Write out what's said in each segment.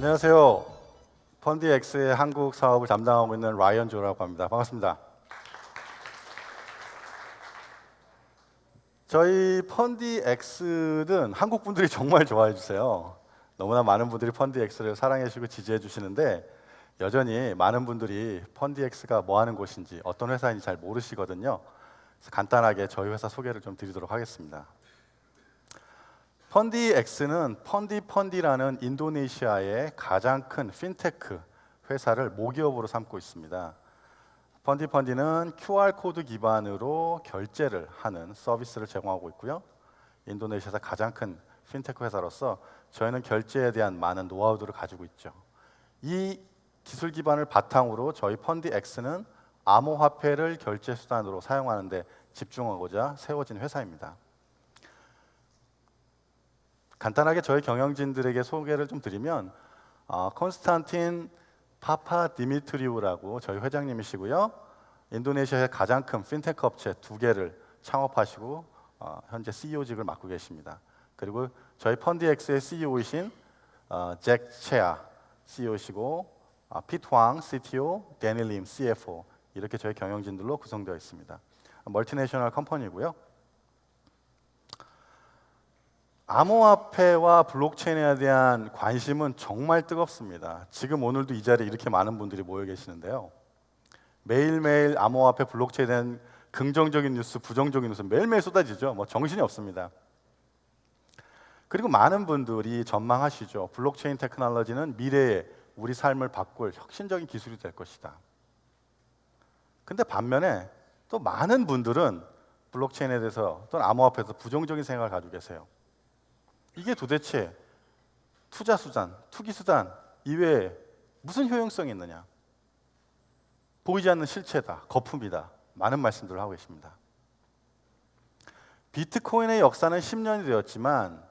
안녕하세요. 펀디엑스의 한국 사업을 담당하고 있는 라이언 조라고 합니다. 반갑습니다. 저희 펀디엑스는 한국 분들이 정말 좋아해 주세요. 너무나 많은 분들이 펀디엑스를 사랑해 주시고 지지해 주시는데 여전히 많은 분들이 펀디엑스가 뭐 하는 곳인지 어떤 회사인지 잘 모르시거든요. 간단하게 저희 회사 소개를 좀 드리도록 하겠습니다. 펀디엑스는 펀디 펀디라는 인도네시아의 가장 큰 핀테크 회사를 모기업으로 삼고 있습니다. 펀디 펀디는 QR 코드 기반으로 결제를 하는 서비스를 제공하고 있고요. 인도네시아에서 가장 큰 핀테크 회사로서 저희는 결제에 대한 많은 노하우들을 가지고 있죠. 이 기술 기반을 바탕으로 저희 펀디 X는 암호화폐를 결제 수단으로 사용하는데 집중하고자 세워진 회사입니다. 간단하게 저희 경영진들에게 소개를 좀 드리면 어, 콘스탄틴 파파 디미트리우라고 저희 회장님이시고요. 인도네시아의 가장 큰 핀테크 업체 두 개를 창업하시고 어, 현재 CEO직을 맡고 계십니다. 그리고 저희 펀디엑스의 CEO이신 어, 잭 체아 CEO시고 어, 피트왕 CTO, 데닐림 CFO 이렇게 저희 경영진들로 구성되어 있습니다. multinational company고요. 암호화폐와 블록체인에 대한 관심은 정말 뜨겁습니다. 지금 오늘도 이 자리에 이렇게 많은 분들이 모여 계시는데요. 매일매일 암호화폐 블록체인에 대한 긍정적인 뉴스, 부정적인 뉴스 매일매일 쏟아지죠. 뭐 정신이 없습니다. 그리고 많은 분들이 전망하시죠. 블록체인 테크놀로지는 미래에 우리 삶을 바꿀 혁신적인 기술이 될 것이다. 근데 반면에 또 많은 분들은 블록체인에 대해서 또는 암호화폐에 대해서 부정적인 생각을 가지고 계세요. 이게 도대체 투자 수단, 투기 수단 이외에 무슨 효용성이 있느냐? 보이지 않는 실체다, 거품이다. 많은 말씀들을 하고 계십니다. 비트코인의 역사는 10년이 되었지만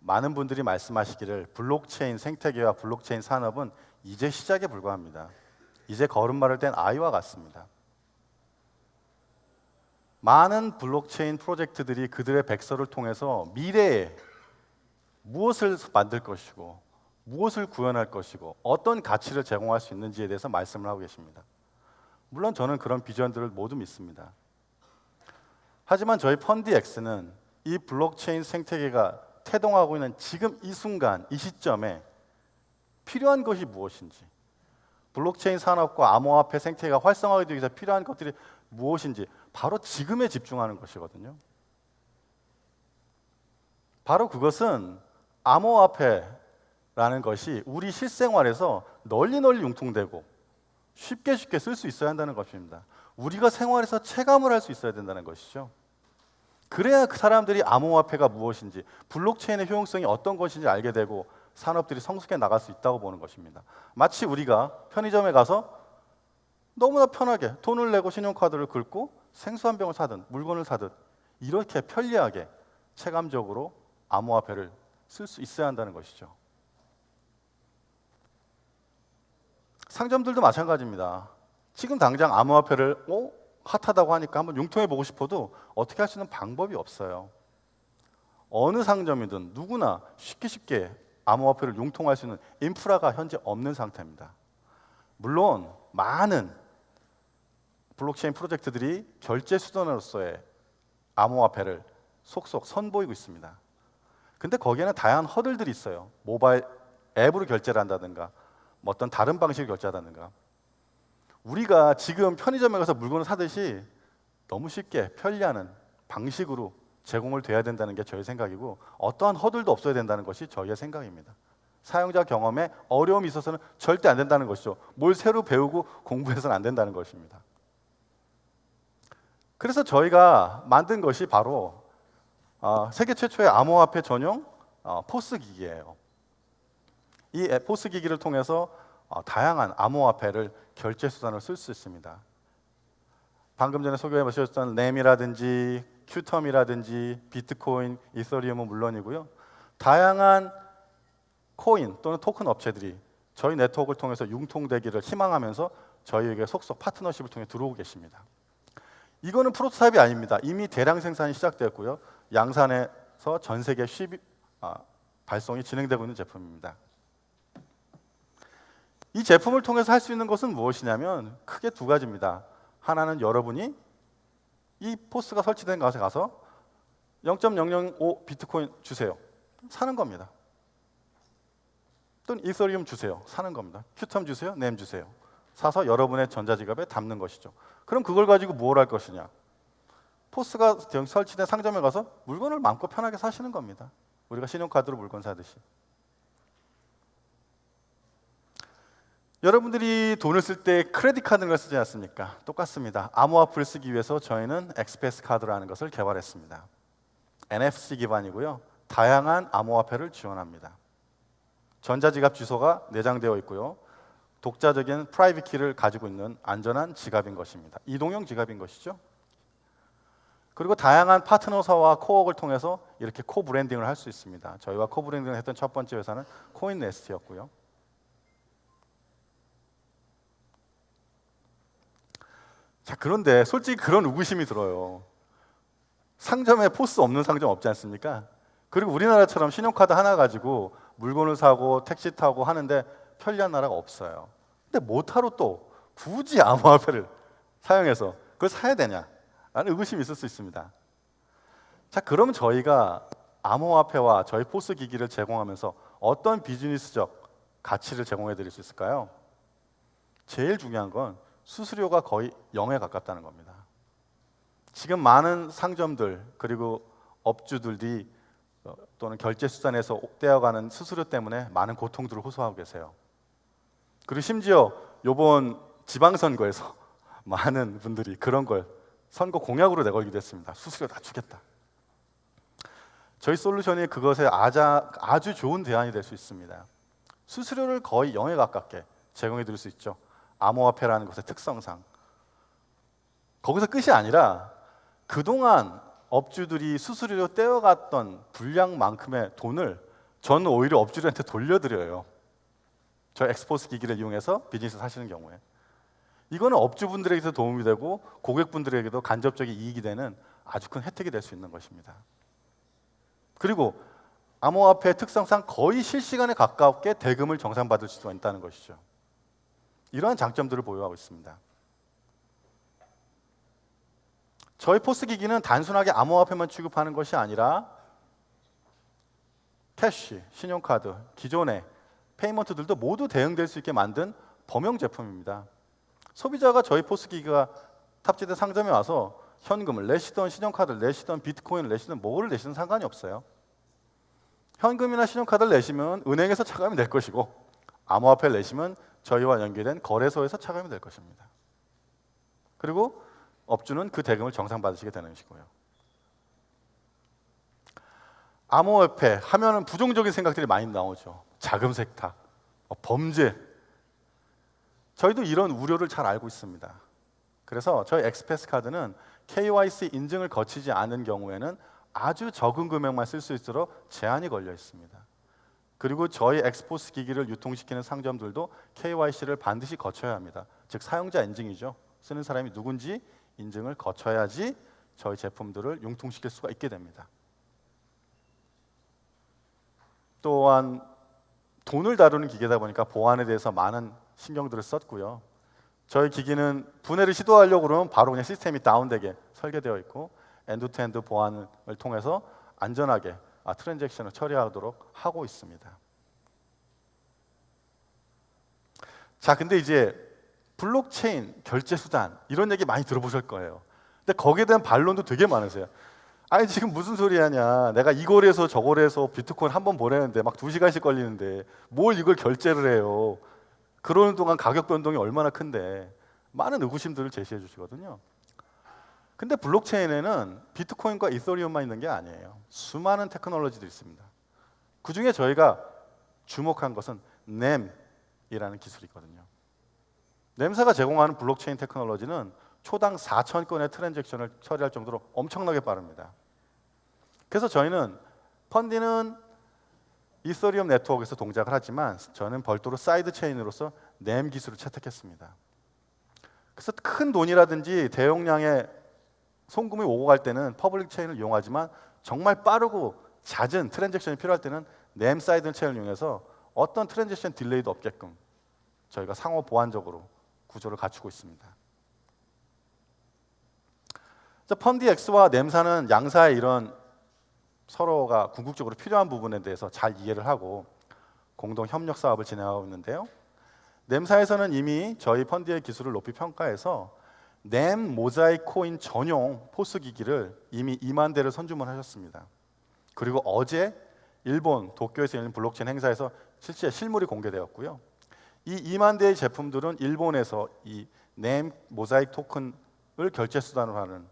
많은 분들이 말씀하시기를 블록체인 생태계와 블록체인 산업은 이제 시작에 불과합니다. 이제 걸음마를 뗀 아이와 같습니다. 많은 블록체인 프로젝트들이 그들의 백서를 통해서 미래에 무엇을 만들 것이고 무엇을 구현할 것이고 어떤 가치를 제공할 수 있는지에 대해서 말씀을 하고 계십니다. 물론 저는 그런 비전들을 모두 믿습니다. 하지만 저희 펀디엑스는 이 블록체인 생태계가 태동하고 있는 지금 이 순간, 이 시점에 필요한 것이 무엇인지, 블록체인 산업과 암호화폐 생태계가 활성화되기 위해서 필요한 것들이 무엇인지 바로 지금에 집중하는 것이거든요. 바로 그것은 암호화폐라는 것이 우리 실생활에서 널리 널리 융통되고 쉽게 쉽게 쓸 수 있어야 한다는 것입니다. 우리가 생활에서 체감을 할 수 있어야 된다는 것이죠. 그래야 그 사람들이 암호화폐가 무엇인지, 블록체인의 효용성이 어떤 것인지 알게 되고 산업들이 성숙해 나갈 수 있다고 보는 것입니다. 마치 우리가 편의점에 가서 너무나 편하게 돈을 내고 신용카드를 긁고 생수 한 병을 사든 물건을 사든 이렇게 편리하게 체감적으로 암호화폐를 쓸 수 있어야 한다는 것이죠. 상점들도 마찬가지입니다. 지금 당장 암호화폐를 어? 핫하다고 하니까 한번 융통해 보고 싶어도 어떻게 할 수 있는 방법이 없어요. 어느 상점이든 누구나 쉽게 쉽게 암호화폐를 융통할 수 있는 인프라가 현재 없는 상태입니다. 물론 많은 블록체인 프로젝트들이 결제 수단으로서의 암호화폐를 속속 선보이고 있습니다. 근데 거기에는 다양한 허들들이 있어요. 모바일 앱으로 결제를 한다든가 뭐 어떤 다른 방식으로 결제한다든가 우리가 지금 편의점에 가서 물건을 사듯이 너무 쉽게 편리하는 방식으로 제공을 돼야 된다는 게 저의 생각이고 어떠한 허들도 없어야 된다는 것이 저희의 생각입니다. 사용자 경험에 어려움이 있어서는 절대 안 된다는 것이죠. 뭘 새로 배우고 공부해서는 안 된다는 것입니다. 그래서 저희가 만든 것이 바로 어, 세계 최초의 암호화폐 전용 어, POS 기기예요. 이 POS 기기를 통해서 어, 다양한 암호화폐를 결제 수단으로 쓸수 있습니다. 방금 전에 소개해 보셨던 넴이라든지 큐텀이라든지 비트코인, 이서리움은 물론이고요. 다양한 코인 또는 토큰 업체들이 저희 네트워크를 통해서 융통되기를 희망하면서 저희에게 속속 파트너십을 통해 들어오고 계십니다. 이거는 프로토타입이 아닙니다. 이미 대량 생산이 시작되었고요. 양산에서 전 세계 10, 아, 발송이 진행되고 있는 제품입니다. 이 제품을 통해서 할 수 있는 것은 무엇이냐면 크게 두 가지입니다. 하나는 여러분이 이 포스가 설치된 곳에 가서 0.005 비트코인 주세요. 사는 겁니다. 또는 이서리움 주세요. 사는 겁니다. 큐텀 주세요. 램 주세요. 사서 여러분의 전자지갑에 담는 것이죠. 그럼 그걸 가지고 뭘 할 것이냐? POS가 설치된 상점에 가서 물건을 마음껏 편하게 사시는 겁니다. 우리가 신용카드로 물건 사듯이. 여러분들이 돈을 쓸 때 credit card를 쓰지 않습니까? 똑같습니다. 암호화폐를 쓰기 위해서 저희는 엑스패스 카드라는 것을 개발했습니다. NFC 기반이고요. 다양한 암호화폐를 지원합니다. 전자지갑 주소가 내장되어 있고요. 독자적인 private key를 가지고 있는 안전한 지갑인 것입니다. 이동형 지갑인 것이죠. 그리고 다양한 파트너사와 코어를 통해서 이렇게 co-branding을 할 수 있습니다. 저희와 co-branding을 했던 첫 번째 회사는 코인네스트였고요. 자, 그런데 솔직히 그런 의구심이 들어요. 상점에 POS 없는 상점 없지 않습니까? 그리고 우리나라처럼 신용카드 하나 가지고 물건을 사고 택시 타고 하는데 편리한 나라가 없어요. 근데 못하러 또 굳이 암호화폐를 사용해서 그걸 사야 되냐? 라는 의구심이 있을 수 있습니다. 자, 그럼 저희가 암호화폐와 저희 포스 기기를 제공하면서 어떤 비즈니스적 가치를 제공해 드릴 수 있을까요? 제일 중요한 건 수수료가 거의 0에 가깝다는 겁니다. 지금 많은 상점들 그리고 업주들이 어, 또는 결제 수단에서 떼어가는 수수료 때문에 많은 고통들을 호소하고 계세요. 그리고 심지어 이번 지방선거에서 많은 분들이 그런 걸 선거 공약으로 내걸기도 했습니다. 수수료 낮추겠다. 저희 솔루션이 그것에 아주 좋은 대안이 될 수 있습니다. 수수료를 거의 0에 가깝게 제공해 드릴 수 있죠. 암호화폐라는 것의 특성상 거기서 끝이 아니라 그동안 업주들이 수수료로 떼어갔던 분량만큼의 돈을 저는 오히려 업주들한테 돌려드려요. 저 엑스포스 기기를 이용해서 비즈니스 하시는 경우에 이거는 업주분들에게도 도움이 되고 고객분들에게도 간접적인 이익이 되는 아주 큰 혜택이 될 수 있는 것입니다. 그리고 암호화폐의 특성상 거의 실시간에 가깝게 대금을 정산받을 수가 있다는 것이죠. 이러한 장점들을 보유하고 있습니다. 저희 POS 기기는 단순하게 암호화폐만 취급하는 것이 아니라 cash, 신용카드, 기존의 payment들도 모두 대응될 수 있게 만든 범용 제품입니다. 소비자가 저희 POS 기기가 탑재된 상점에 와서 현금을 내시던 신용카드를 내시던 비트코인을 내시던 뭐를 내시든 상관이 없어요. 현금이나 신용카드를 내시면 은행에서 차감이 될 것이고 암호화폐를 내시면 저희와 연계된 거래소에서 차감이 될 것입니다. 그리고 업주는 그 대금을 정상받으시게 되는 것이고요. 암호화폐 하면은 부정적인 생각들이 많이 나오죠. 자금 세탁, 어, 범죄. 저희도 이런 우려를 잘 알고 있습니다. 그래서 저희 엑스패스 카드는 KYC 인증을 거치지 않은 경우에는 아주 적은 금액만 쓸 수 있도록 제한이 걸려 있습니다. 그리고 저희 XPOS 기기를 유통시키는 상점들도 KYC를 반드시 거쳐야 합니다. 즉 사용자 인증이죠. 쓰는 사람이 누군지 인증을 거쳐야지 저희 제품들을 유통시킬 수가 있게 됩니다. 또한 돈을 다루는 기계다 보니까 보안에 대해서 많은 신경들을 썼고요. 저희 기기는 분해를 시도하려고 그러면 바로 그냥 시스템이 다운되게 설계되어 있고 end-to-end 보안을 통해서 안전하게 아, 트랜잭션을 처리하도록 하고 있습니다. 자, 근데 이제 블록체인 결제 수단 이런 얘기 많이 들어보실 거예요. 근데 거기에 대한 반론도 되게 많으세요. 아니 지금 무슨 소리 하냐 내가 이 거래서 저거래서 비트코인 한 번 보내는데 막 두 시간씩 걸리는데 뭘 이걸 결제를 해요 그러는 동안 가격 변동이 얼마나 큰데 많은 의구심들을 제시해 주시거든요 근데 블록체인에는 비트코인과 이더리움만 있는 게 아니에요. 수많은 테크놀로지들이 있습니다. 그 중에 저희가 주목한 것은 NEM이라는 기술이거든요. NEM사가 제공하는 블록체인 테크놀로지는 초당 4천 건의 transaction을 처리할 정도로 엄청나게 빠릅니다. 그래서 저희는 펀디는 이더리움 네트워크에서 동작을 하지만 저는 별도로 side chain으로서 NEM 기술을 채택했습니다. 그래서 큰 돈이라든지 대용량의 송금이 오고 갈 때는 public chain을 이용하지만 정말 빠르고 잦은 transaction이 필요할 때는 NEM side chain을 이용해서 어떤 transaction delay도 없게끔 저희가 상호 보완적으로 구조를 갖추고 있습니다. 자, 펀디 X와 NEM사는 양사의 이런 서로가 궁극적으로 필요한 부분에 대해서 잘 이해를 하고 공동 협력 사업을 진행하고 있는데요. NEM사에서는 이미 저희 펀디의 기술을 높이 평가해서 NEM 모자이크 코인 전용 POS 기기를 이미 2만 대를 선주문하셨습니다. 그리고 어제 일본 도쿄에서 열린 블록체인 행사에서 실제 실물이 공개되었고요. 이 2만 대의 제품들은 일본에서 이 NEM 모자이크 토큰을 결제 수단으로 하는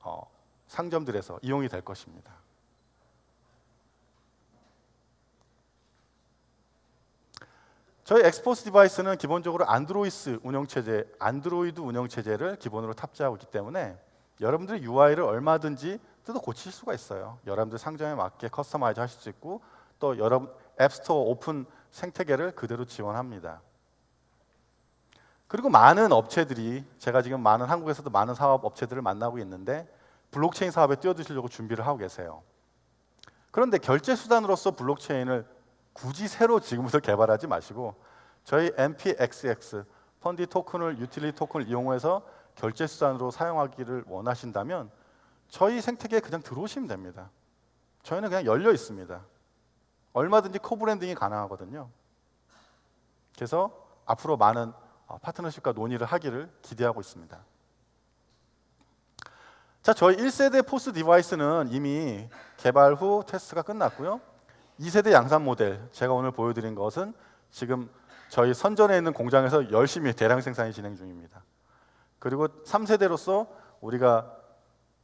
어, 상점들에서 이용이 될 것입니다. 저희 XPOS device는 기본적으로 안드로이스 운영체제, 안드로이드 운영체제를 기본으로 탑재하고 있기 때문에 여러분들이 UI를 얼마든지 뜯어 고칠 수가 있어요. 여러분들 상점에 맞게 customize 하실 수 있고 또 여러분 app store 오픈 생태계를 그대로 지원합니다. 그리고 많은 업체들이 제가 지금 많은 한국에서도 많은 사업 업체들을 만나고 있는데 블록체인 사업에 뛰어드시려고 준비를 하고 계세요. 그런데 결제 수단으로서 블록체인을 굳이 새로 지금부터 개발하지 마시고 저희 NPXS 펀디 토큰을 유틸리티 토큰을 이용해서 결제 수단으로 사용하기를 원하신다면 저희 생태계에 그냥 들어오시면 됩니다. 저희는 그냥 열려 있습니다. 얼마든지 co-branding이 가능하거든요. 그래서 앞으로 많은 어, 파트너십과 논의를 하기를 기대하고 있습니다. 자, 저희 1세대 POS device는 이미 개발 후 테스트가 끝났고요. 2세대 양산 모델 제가 오늘 보여드린 것은 지금 저희 선전에 있는 공장에서 열심히 대량 생산이 진행 중입니다. 그리고 3세대로서 우리가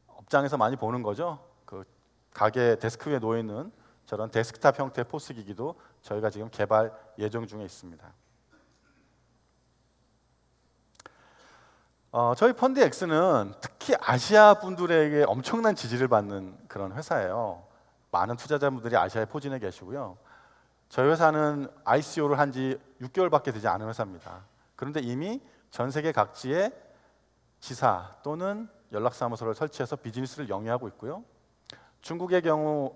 업장에서 많이 보는 거죠. 그 가게 데스크 위에 놓여 있는 저런 데스크탑 형태의 POS 기기도 저희가 지금 개발 예정 중에 있습니다. 어, 저희 펀드 X는 특히 아시아 분들에게 엄청난 지지를 받는 그런 회사예요. 많은 투자자분들이 아시아에 포진해 계시고요. 저희 회사는 ICO를 한 지 6개월밖에 되지 않은 회사입니다. 그런데 이미 전 세계 각지에 지사 또는 연락사무소를 설치해서 비즈니스를 영위하고 있고요. 중국의 경우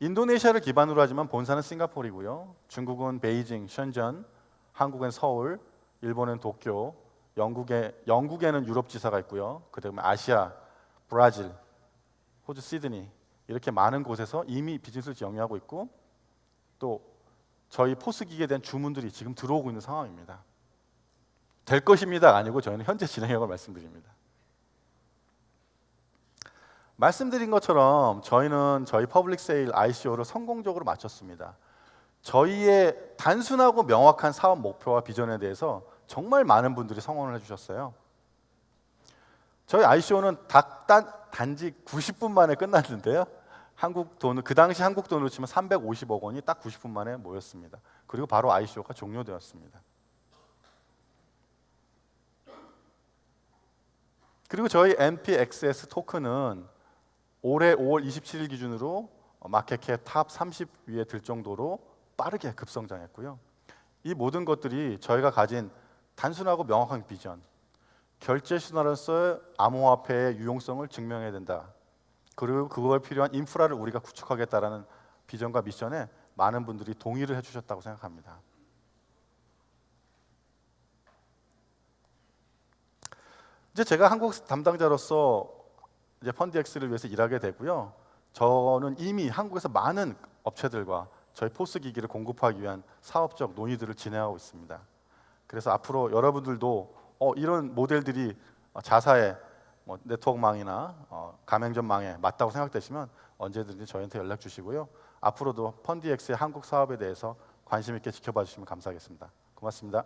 인도네시아를 기반으로 하지만 본사는 싱가포르이고요. 중국은 베이징, 션전, 한국은 서울, 일본은 도쿄, 영국에 영국에는 유럽 지사가 있고요. 그다음에 아시아, 브라질, 호주 시드니 이렇게 많은 곳에서 이미 비즈니스를 영위하고 있고 또 저희 POS 기기에 대한 주문들이 지금 들어오고 있는 상황입니다. 될 것입니다 아니고 저희는 현재 진행형을 말씀드립니다. 말씀드린 것처럼 저희는 저희 public sale ICO를 성공적으로 마쳤습니다. 저희의 단순하고 명확한 사업 목표와 비전에 대해서 정말 많은 분들이 성원을 해주셨어요. 저희 ICO는 단, 단지 90분 만에 끝났는데요. 한국 돈을 그 당시 한국 돈으로 치면 350억 원이 딱 90분 만에 모였습니다. 그리고 바로 ICO가 종료되었습니다. 그리고 저희 MPXS 토큰은 올해 5월 27일 기준으로 market cap top 30 위에 들 정도로 빠르게 급성장했고요. 이 모든 것들이 저희가 가진 단순하고 명확한 비전, 결제 신화로서의 암호화폐의 유용성을 증명해야 된다. 그리고 그거에 필요한 인프라를 우리가 구축하겠다라는 비전과 미션에 많은 분들이 동의를 해주셨다고 생각합니다. 이제 제가 한국 담당자로서 이제 펀드엑스를 위해서 일하게 되고요. 저는 이미 한국에서 많은 업체들과 저희 포스 기기를 공급하기 위한 사업적 논의들을 진행하고 있습니다. 그래서 앞으로 여러분들도 어, 이런 모델들이 자사의 뭐 네트워크망이나 어, 가맹점망에 맞다고 생각되시면 언제든지 저희한테 연락 주시고요. 앞으로도 펀디엑스의 한국 사업에 대해서 관심 있게 지켜봐 주시면 감사하겠습니다. 고맙습니다.